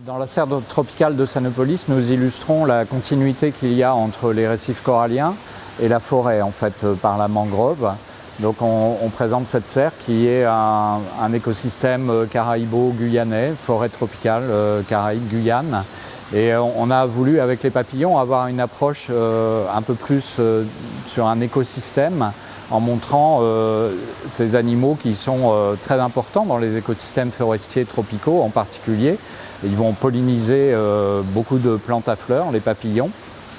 Dans la serre tropicale de Sanopolis, nous illustrons la continuité qu'il y a entre les récifs coralliens et la forêt, en fait, par la mangrove. Donc on, présente cette serre qui est un, écosystème euh, caraïbo-guyanais, forêt tropicale euh, Caraïbe-Guyane. Et on a voulu, avec les papillons, avoir une approche euh, un peu plus sur un écosystème en montrant ces animaux qui sont très importants dans les écosystèmes forestiers tropicaux en particulier. Ils vont polliniser beaucoup de plantes à fleurs, les papillons.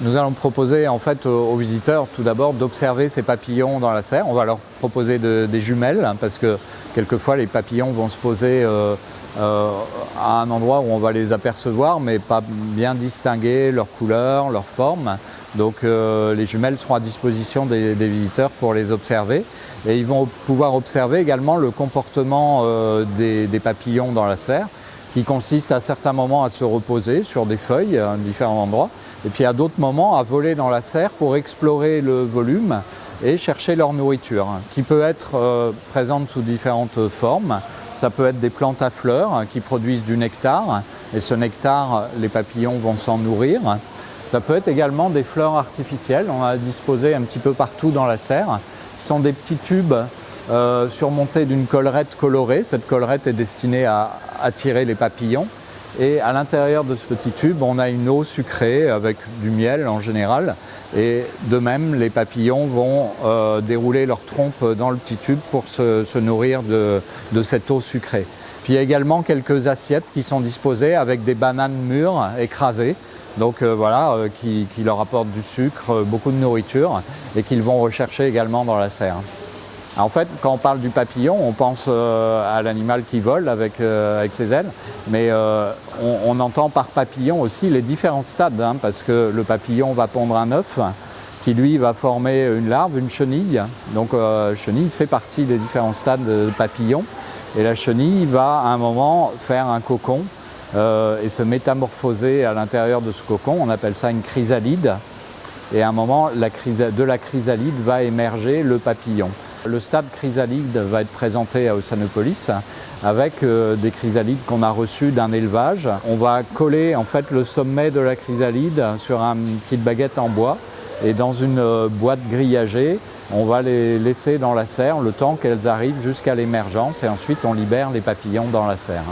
Nous allons proposer en fait aux visiteurs tout d'abord d'observer ces papillons dans la serre. On va leur proposer des jumelles hein, parce que quelquefois les papillons vont se poser euh, euh, à un endroit où on va les apercevoir mais pas bien distinguer leur couleur, leur forme. Donc euh, les jumelles seront à disposition des, visiteurs pour les observer et ils vont pouvoir observer également le comportement des, des papillons dans la serre qui consiste à certains moments à se reposer sur des feuilles à différents endroits et puis à d'autres moments à voler dans la serre pour explorer le volume et chercher leur nourriture, qui peut être euh, présente sous différentes formes. Ça peut être des plantes à fleurs qui produisent du nectar, et ce nectar, les papillons vont s'en nourrir. Ça peut être également des fleurs artificielles, on a disposé un petit peu partout dans la serre, qui sont des petits tubes euh, surmontés d'une collerette colorée. Cette collerette est destinée à attirer les papillons. Et à l'intérieur de ce petit tube, on a une eau sucrée avec du miel en général. Et de même, les papillons vont euh, dérouler leur trompe dans le petit tube pour se, nourrir de, cette eau sucrée. Puis il y a également quelques assiettes qui sont disposées avec des bananes mûres écrasées. Donc euh, voilà, euh, qui, leur apportent du sucre, beaucoup de nourriture et qu'ils vont rechercher également dans la serre. En fait, quand on parle du papillon, on pense euh, à l'animal qui vole avec, euh, ses ailes, mais euh, on, entend par papillon aussi les différents stades, hein, parce que le papillon va pondre un œuf qui lui va former une larve, une chenille. Donc chenille fait partie des différents stades de papillon. Et la chenille va à un moment faire un cocon et se métamorphoser à l'intérieur de ce cocon. On appelle ça une chrysalide. Et à un moment, de la chrysalide va émerger le papillon. Le stade chrysalide va être présenté à Ossanopolis avec euh, des chrysalides qu'on a reçus d'un élevage. On va coller en fait le sommet de la chrysalide sur une petite baguette en bois et dans une euh, boîte grillagée, on va les laisser dans la serre le temps qu'elles arrivent jusqu'à l'émergence et ensuite on libère les papillons dans la serre.